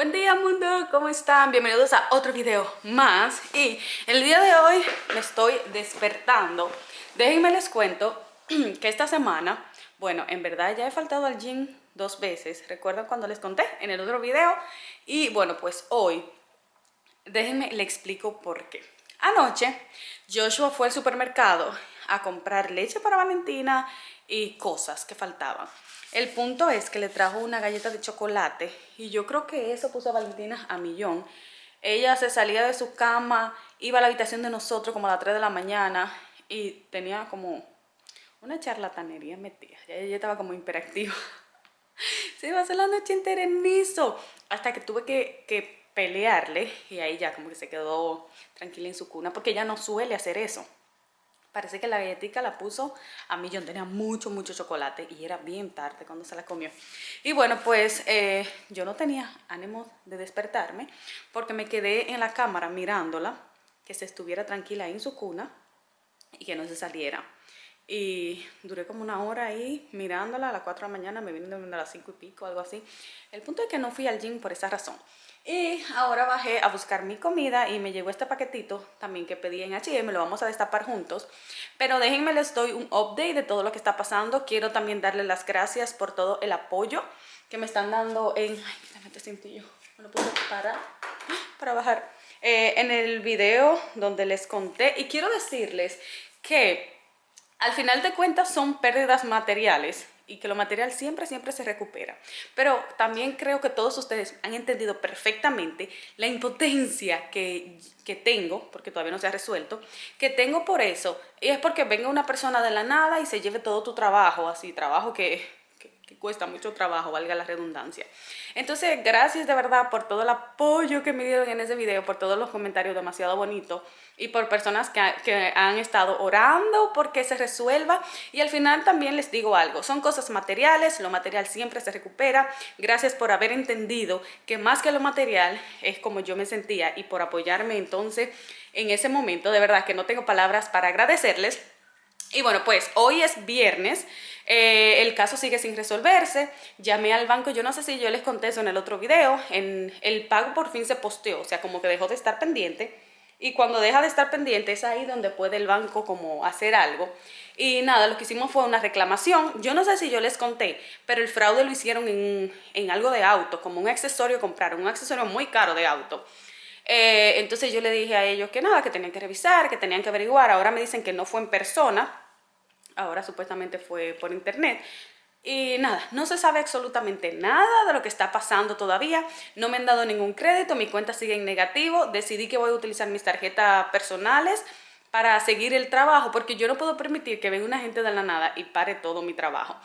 Buen día mundo, ¿cómo están? Bienvenidos a otro video más. Y el día de hoy me estoy despertando. Déjenme les cuento que esta semana, bueno, en verdad ya he faltado al gym dos veces. ¿Recuerdan cuando les conté en el otro video? Y bueno, pues hoy, déjenme le explico por qué. Anoche Joshua fue al supermercado a comprar leche para Valentina y cosas que faltaban el punto es que le trajo una galleta de chocolate y yo creo que eso puso a Valentina a millón. Ella se salía de su cama, iba a la habitación de nosotros como a las 3 de la mañana y tenía como una charlatanería metida. Ella estaba como imperactiva. Se iba a hacer la noche en. Hasta que tuve que, que pelearle y ahí ya como que se quedó tranquila en su cuna porque ella no suele hacer eso. Parece que la galletita la puso a millón, tenía mucho, mucho chocolate y era bien tarde cuando se la comió. Y bueno, pues eh, yo no tenía ánimo de despertarme porque me quedé en la cámara mirándola, que se estuviera tranquila en su cuna y que no se saliera. Y duré como una hora ahí mirándola a las 4 de la mañana, me vine a las 5 y pico, algo así. El punto es que no fui al gym por esa razón. Y ahora bajé a buscar mi comida y me llegó este paquetito también que pedí en H&M, lo vamos a destapar juntos. Pero déjenme les doy un update de todo lo que está pasando. Quiero también darles las gracias por todo el apoyo que me están dando en... Ay, este cintillo, me lo puedo parar para bajar. Eh, en el video donde les conté y quiero decirles que al final de cuentas son pérdidas materiales y que lo material siempre, siempre se recupera. Pero también creo que todos ustedes han entendido perfectamente la impotencia que, que tengo, porque todavía no se ha resuelto, que tengo por eso. Y es porque venga una persona de la nada y se lleve todo tu trabajo, así, trabajo que cuesta mucho trabajo, valga la redundancia. Entonces, gracias de verdad por todo el apoyo que me dieron en ese video, por todos los comentarios demasiado bonitos y por personas que, que han estado orando porque se resuelva. Y al final también les digo algo, son cosas materiales, lo material siempre se recupera. Gracias por haber entendido que más que lo material es como yo me sentía y por apoyarme entonces en ese momento. De verdad que no tengo palabras para agradecerles. Y bueno, pues hoy es viernes, eh, el caso sigue sin resolverse, llamé al banco, yo no sé si yo les conté eso en el otro video, en, el pago por fin se posteó, o sea, como que dejó de estar pendiente, y cuando deja de estar pendiente es ahí donde puede el banco como hacer algo. Y nada, lo que hicimos fue una reclamación, yo no sé si yo les conté, pero el fraude lo hicieron en, en algo de auto, como un accesorio compraron, un accesorio muy caro de auto. Eh, entonces yo le dije a ellos que nada, que tenían que revisar, que tenían que averiguar. Ahora me dicen que no fue en persona, ahora supuestamente fue por internet. Y nada, no se sabe absolutamente nada de lo que está pasando todavía. No me han dado ningún crédito, mi cuenta sigue en negativo. Decidí que voy a utilizar mis tarjetas personales para seguir el trabajo, porque yo no puedo permitir que venga una gente de la nada y pare todo mi trabajo.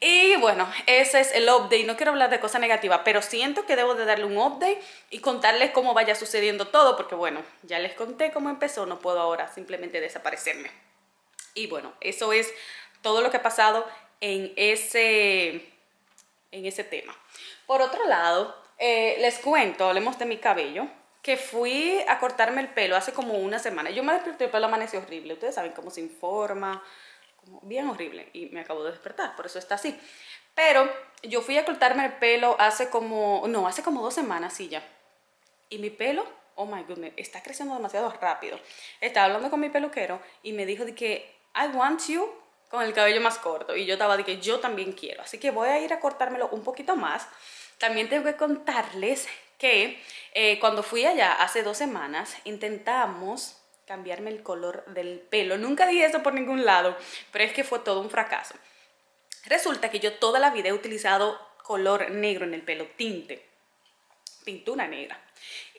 Y bueno, ese es el update. No quiero hablar de cosas negativas, pero siento que debo de darle un update y contarles cómo vaya sucediendo todo, porque bueno, ya les conté cómo empezó, no puedo ahora simplemente desaparecerme. Y bueno, eso es todo lo que ha pasado en ese, en ese tema. Por otro lado, eh, les cuento, hablemos de mi cabello que fui a cortarme el pelo hace como una semana. Yo me desperté, el pelo amaneció horrible. Ustedes saben cómo se informa, como bien horrible. Y me acabo de despertar, por eso está así. Pero yo fui a cortarme el pelo hace como, no, hace como dos semanas, sí ya. Y mi pelo, oh my goodness, está creciendo demasiado rápido. Estaba hablando con mi peluquero y me dijo de que I want you con el cabello más corto. Y yo estaba de que yo también quiero. Así que voy a ir a cortármelo un poquito más. También tengo que contarles que eh, cuando fui allá hace dos semanas intentamos cambiarme el color del pelo. Nunca dije eso por ningún lado, pero es que fue todo un fracaso. Resulta que yo toda la vida he utilizado color negro en el pelo, tinte, pintura negra.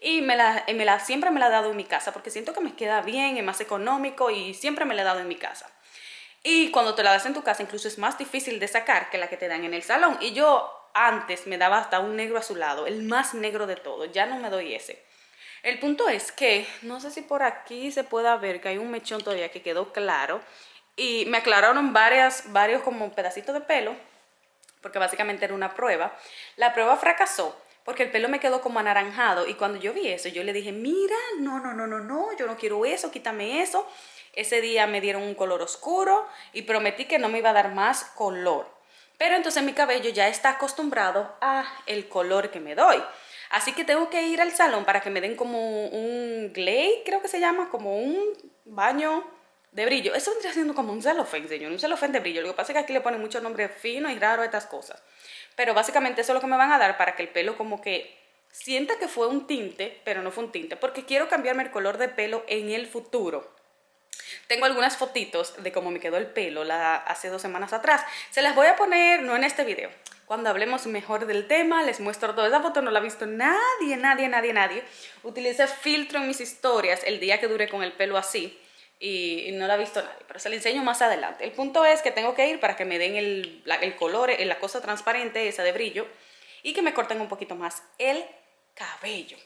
Y me la, me la, siempre me la he dado en mi casa porque siento que me queda bien, es más económico y siempre me la he dado en mi casa. Y cuando te la das en tu casa incluso es más difícil de sacar que la que te dan en el salón. Y yo antes me daba hasta un negro azulado, el más negro de todo, ya no me doy ese. El punto es que, no sé si por aquí se pueda ver que hay un mechón todavía que quedó claro y me aclararon varias, varios como pedacitos de pelo, porque básicamente era una prueba. La prueba fracasó porque el pelo me quedó como anaranjado y cuando yo vi eso, yo le dije, mira, no, no, no, no, no, yo no quiero eso, quítame eso. Ese día me dieron un color oscuro y prometí que no me iba a dar más color. Pero entonces mi cabello ya está acostumbrado a el color que me doy. Así que tengo que ir al salón para que me den como un glade, creo que se llama, como un baño de brillo. Eso vendría siendo como un celofán, señor, un celofán de brillo. Lo que pasa es que aquí le ponen mucho nombre fino y raro a estas cosas. Pero básicamente eso es lo que me van a dar para que el pelo como que sienta que fue un tinte, pero no fue un tinte, porque quiero cambiarme el color de pelo en el futuro. Tengo algunas fotitos de cómo me quedó el pelo la, hace dos semanas atrás. Se las voy a poner, no en este video, cuando hablemos mejor del tema, les muestro toda esa foto, no la ha visto nadie, nadie, nadie, nadie. Utilicé filtro en mis historias el día que duré con el pelo así y, no la ha visto nadie, pero se la enseño más adelante. El punto es que tengo que ir para que me den el, el color, la cosa transparente, esa de brillo, y que me corten un poquito más el cabello.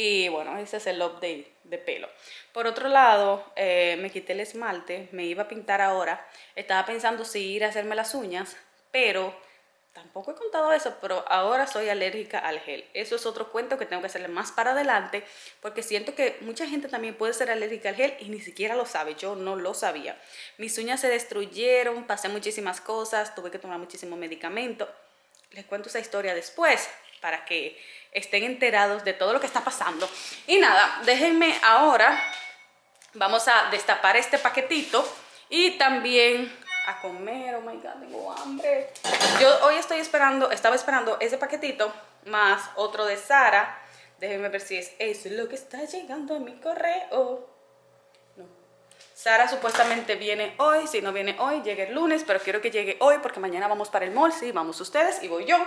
Y bueno, ese es el update de pelo. Por otro lado, eh, me quité el esmalte, me iba a pintar ahora. Estaba pensando si ir a hacerme las uñas, pero tampoco he contado eso, pero ahora soy alérgica al gel. Eso es otro cuento que tengo que hacerle más para adelante, porque siento que mucha gente también puede ser alérgica al gel y ni siquiera lo sabe. Yo no lo sabía. Mis uñas se destruyeron, pasé muchísimas cosas, tuve que tomar muchísimo medicamento. Les cuento esa historia después para que estén enterados de todo lo que está pasando. Y nada, déjenme ahora, vamos a destapar este paquetito y también a comer, oh my god, tengo hambre. Yo hoy estoy esperando, estaba esperando ese paquetito más otro de Sara. Déjenme ver si es eso lo que está llegando a mi correo. No. Sara supuestamente viene hoy, si no viene hoy, llegue el lunes, pero quiero que llegue hoy porque mañana vamos para el mall, sí, vamos ustedes y voy yo.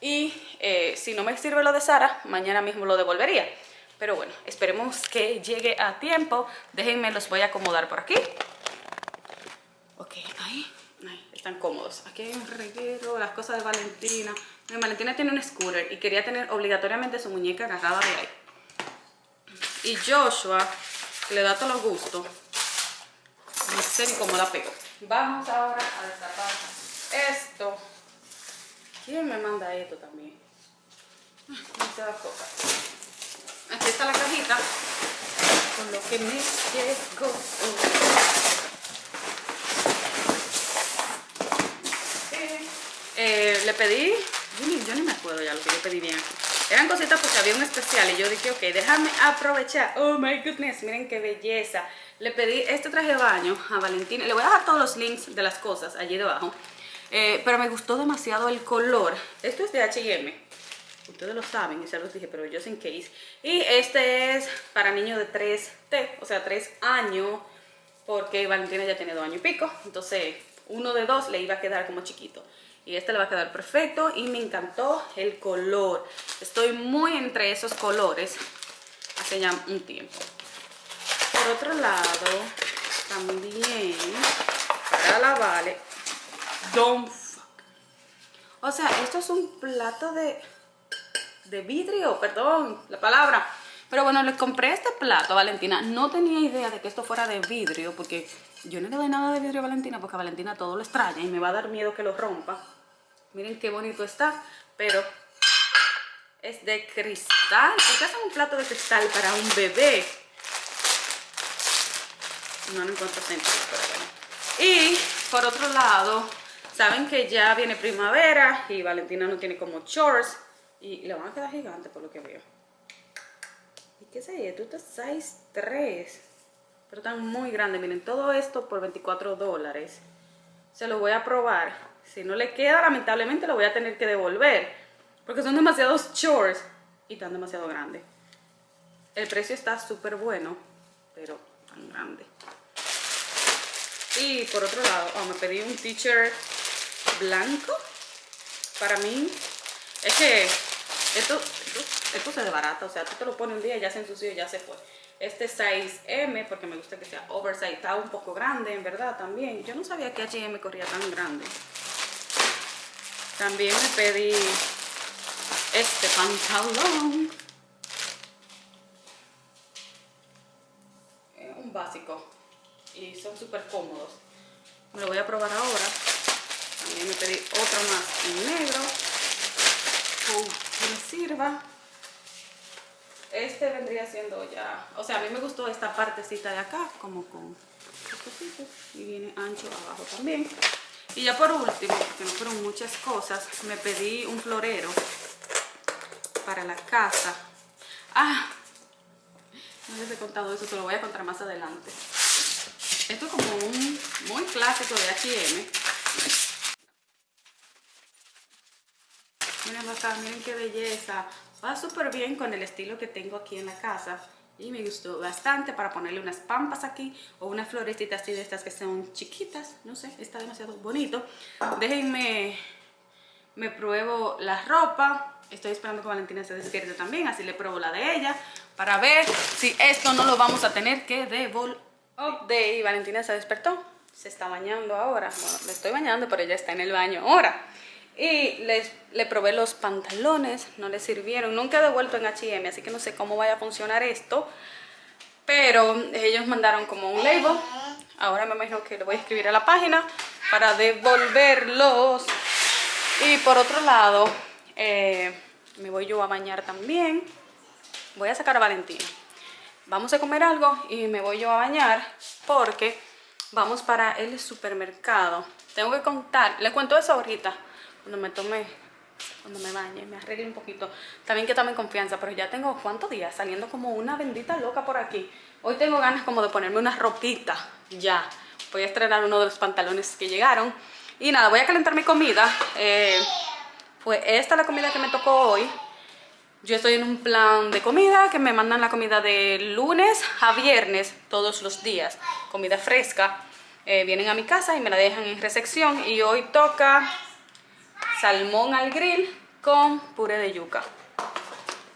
Y eh, si no me sirve lo de Sara, mañana mismo lo devolvería. Pero bueno, esperemos que llegue a tiempo. Déjenme, los voy a acomodar por aquí. Ok, ahí, ahí, están cómodos. Aquí hay un reguero, las cosas de Valentina. Valentina tiene un scooter y quería tener obligatoriamente su muñeca agarrada de ahí. Y Joshua, que le da todos los gustos, no sé ni cómo. Vamos ahora a destapar esto. ¿Quién me manda esto también? Demasiadas cosas. Aquí está la cajita con lo que me llegó. Eh, le pedí, yo ni, me acuerdo ya lo que yo pedí bien Eran cositas porque había un especial y yo dije, ok, déjame aprovechar. Oh my goodness, miren qué belleza. Le pedí este traje de baño a Valentina. Le voy a dejar todos los links de las cosas allí debajo. Eh, pero me gustó demasiado el color. Esto es de H&M. Ustedes lo saben, y se los dije, pero yo sin case. Y este es para niños de 3T, o sea, 3 años, porque Valentina ya tiene 2 años y pico. Entonces, uno de dos le iba a quedar como chiquito. Y este le va a quedar perfecto y me encantó el color. Estoy muy entre esos colores hace ya un tiempo. Por otro lado, también para la Vale Don't fuck. O sea, esto es un plato de, de vidrio, perdón, la palabra. Pero bueno, le compré este plato a Valentina. No tenía idea de que esto fuera de vidrio, porque yo no le doy nada de vidrio a Valentina, porque a Valentina todo lo extraña y me va a dar miedo que lo rompa. Miren qué bonito está, pero es de cristal. ¿Por qué hacen un plato de cristal para un bebé? No, no encuentro sentido, pero bueno. Y por otro lado, Saben que ya viene primavera y Valentina no tiene como shorts y le van a quedar gigantes por lo que veo. ¿Y qué sé esto? Esto es 6'3", pero están muy grandes. Miren, todo esto por 24 dólares. Se lo voy a probar. Si no le queda, lamentablemente lo voy a tener que devolver. Porque son demasiados shorts y están demasiado grandes. El precio está súper bueno, pero tan grande. Y por otro lado, oh, me pedí un t-shirt blanco, para mí, es que esto, esto, se desbarata, o sea, tú te lo pones un día, ya se ensució, ya se fue. Este size M, porque me gusta que sea oversize, está un poco grande, en verdad, también. Yo no sabía que H&M corría tan grande. También me pedí este pantalón. un básico. Y son súper cómodos. Me lo voy a probar ahora. También me pedí otro más en negro. que me sirva. Este vendría siendo ya... O sea, a mí me gustó esta partecita de acá, como con Y viene ancho abajo también. Y ya por último, porque no fueron muchas cosas, me pedí un florero. para la casa. Ah, no les he contado eso, se lo voy a contar más adelante. Esto es como un muy clásico de H&M. Miren miren qué belleza. Va súper bien con el estilo que tengo aquí en la casa. Y me gustó bastante para ponerle unas pampas aquí o unas florecitas así de estas que son chiquitas. No sé, está demasiado bonito. Déjenme, me pruebo la ropa. Estoy esperando que Valentina se despierte también, así le pruebo la de ella para ver si esto no lo vamos a tener que devolver. de Valentina se despertó, se está bañando ahora. Bueno, le estoy bañando, pero ella está en el baño ahora. Y les, le probé los pantalones, no le sirvieron. Nunca he devuelto en H&M, así que no sé cómo vaya a funcionar esto. Pero ellos mandaron como un label. Ahora me imagino que le voy a escribir a la página para devolverlos. Y por otro lado, eh, me voy yo a bañar también. Voy a sacar a Valentina. Vamos a comer algo y me voy yo a bañar porque vamos para el supermercado. Tengo que contar, le cuento eso ahorita cuando me tome, cuando me bañe, me arregle un poquito. También que tome confianza, pero ya tengo cuántos días saliendo como una bendita loca por aquí. Hoy tengo ganas como de ponerme una ropita, ya. Voy a estrenar uno de los pantalones que llegaron. Y nada, voy a calentar mi comida. Eh, fue esta la comida que me tocó hoy. Yo estoy en un plan de comida que me mandan la comida de lunes a viernes todos los días. Comida fresca. Eh, vienen a mi casa y me la dejan en recepción. Y hoy toca salmón al grill con puré de yuca.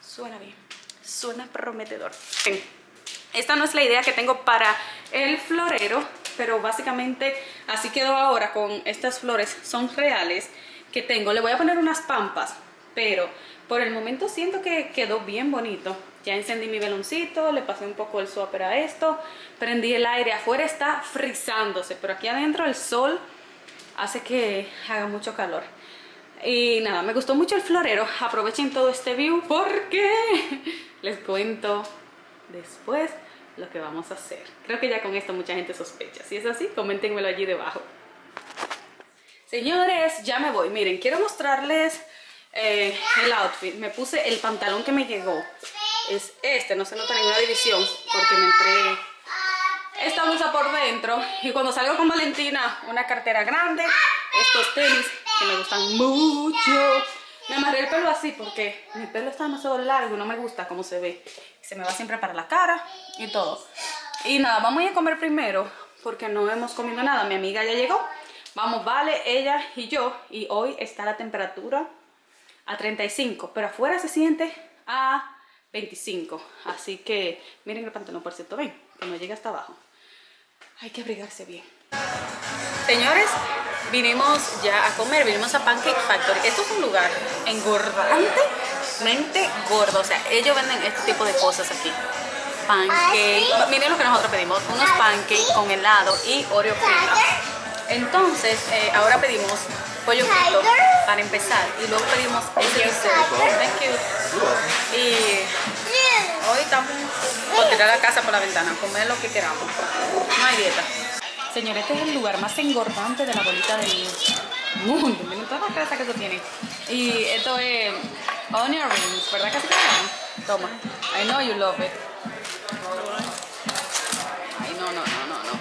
Suena bien, suena prometedor. Esta no es la idea que tengo para el florero, pero básicamente así quedó ahora con estas flores, son reales que tengo. Le voy a poner unas pampas, pero por el momento siento que quedó bien bonito. Ya encendí mi veloncito, le pasé un poco el swapper a esto, prendí el aire, afuera está frizándose, pero aquí adentro el sol hace que haga mucho calor. Y nada, me gustó mucho el florero. Aprovechen todo este view porque les cuento después lo que vamos a hacer. Creo que ya con esto mucha gente sospecha. Si es así, coméntenmelo allí debajo. Señores, ya me voy. Miren, quiero mostrarles eh, el outfit. Me puse el pantalón que me llegó. Es este, no se nota ninguna división porque me entré esta blusa por dentro. Y cuando salgo con Valentina, una cartera grande, estos tenis que me gustan mucho. Me amarré el pelo así porque mi pelo está demasiado largo y no me gusta cómo se ve. Se me va siempre para la cara y todo. Y nada, vamos a ir a comer primero porque no hemos comido nada. Mi amiga ya llegó. Vamos, Vale, ella y yo. Y hoy está la temperatura a 35, pero afuera se siente a 25. Así que miren el pantalón, por cierto, ven, que no llega hasta abajo. Hay que abrigarse bien. Señores, vinimos ya a comer, vinimos a Pancake Factory. Esto es un lugar engordantemente gordo. O sea, ellos venden este tipo de cosas aquí. Pancake. Miren lo que nosotros pedimos. Unos pancakes con helado y Oreo frito. Entonces, eh, ahora pedimos pollo frito para empezar. Y luego pedimos este Thank you. Y hoy estamos por tirar la casa por la ventana, comer lo que queramos. No hay dieta. Señor, este es el lugar más engordante de la bolita del mundo. Miren todas las grasas que esto tiene. Y esto es onion rings, ¿verdad que se llaman? Toma. I know you love it. Ay, no, no, no, no, no.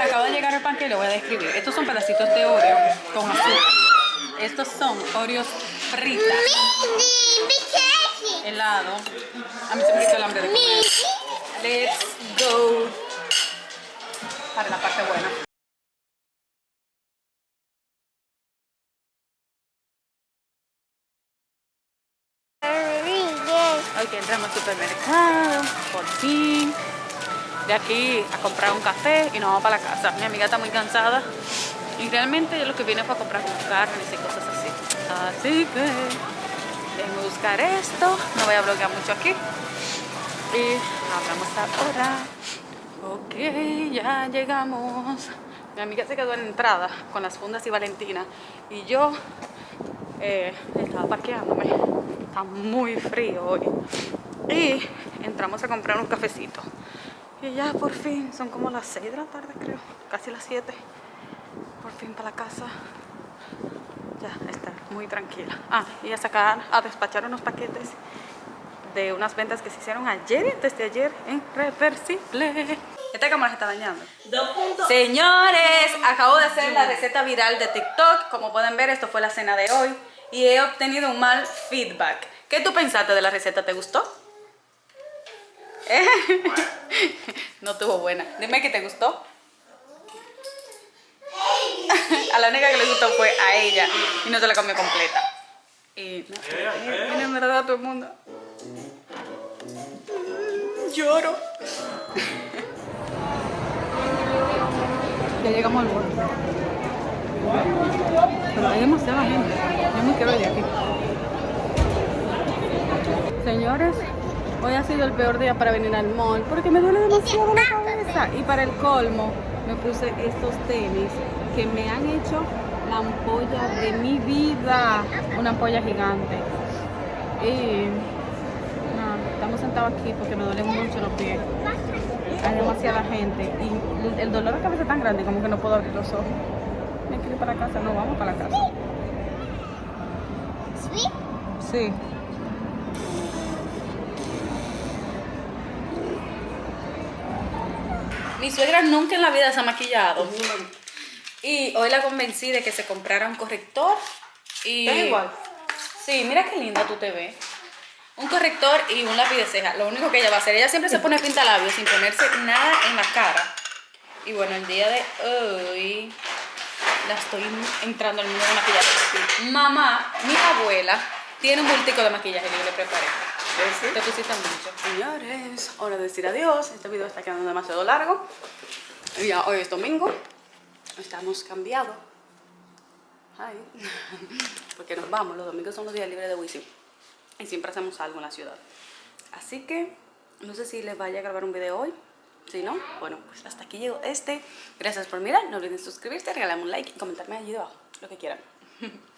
Acaba de llegar el pan que lo voy a describir. Estos son pedacitos de Oreo con azúcar. Estos son Oreos fritas. Helado. A mí se me quitó el hambre de comer. Let's go para la parte buena. Hoy que entramos al supermercado, por fin. De aquí a comprar un café y nos vamos para la casa. Mi amiga está muy cansada y realmente lo que viene fue a comprar carnes y cosas así. Así que déjenme buscar esto. No voy a bloquear mucho aquí y hablamos ahora. Ok, ya llegamos. Mi amiga se quedó en la entrada con las fundas y Valentina y yo eh, estaba parqueándome. Está muy frío hoy. Y entramos a comprar un cafecito. Y ya por fin, son como las 6 de la tarde creo, casi las 7. Por fin para la casa. Ya está muy tranquila. Ah, y a sacar, a despachar unos paquetes de unas ventas que se hicieron ayer, desde ayer, en Reversible. Esta cámara se está dañando. Señores, acabo de hacer la receta viral de TikTok. Como pueden ver, esto fue la cena de hoy. Y he obtenido un mal feedback. ¿Qué tú pensaste de la receta? ¿Te gustó? no tuvo buena. Dime que te gustó. a la única que le gustó fue a ella y no se la comió completa. Y no, viene en verdad todo el mundo. Lloro. ya llegamos al borde. Pero hay demasiada gente. Yo me quiero de aquí. Señores, hoy ha sido el peor día para venir al mall porque me duele demasiado la cabeza. Y para el colmo, me puse estos tenis que me han hecho la ampolla de mi vida. Una ampolla gigante. Y sentados aquí porque me duelen mucho los pies. Hay demasiada gente y el dolor de cabeza es tan grande como que no puedo abrir los ojos. Me quiero ir para casa, no vamos para la casa. ¿Sí? Sí. Mi suegra nunca en la vida se ha maquillado. Y hoy la convencí de que se comprara un corrector. Y... ¿Está igual? Sí, mira qué linda tú te ves. Un corrector y un lápiz de ceja. Lo único que ella va a hacer. Ella siempre se pone pinta labios sin ponerse nada en la cara. Y bueno, el día de hoy la estoy entrando al mundo de maquillaje. Mamá, mi abuela, tiene un bultico de maquillaje que yo le preparé. Te pusiste mucho. Señores, hora de decir adiós. Este video está quedando demasiado largo. Ya hoy es domingo. Estamos cambiados. Ay. Porque nos vamos. Los domingos son los días libres de Wisin. Y siempre hacemos algo en la ciudad. Así que no sé si les vaya a grabar un video hoy. Si no, bueno, pues hasta aquí llegó este. Gracias por mirar. No olviden suscribirse, regalarme un like y comentarme allí debajo lo que quieran.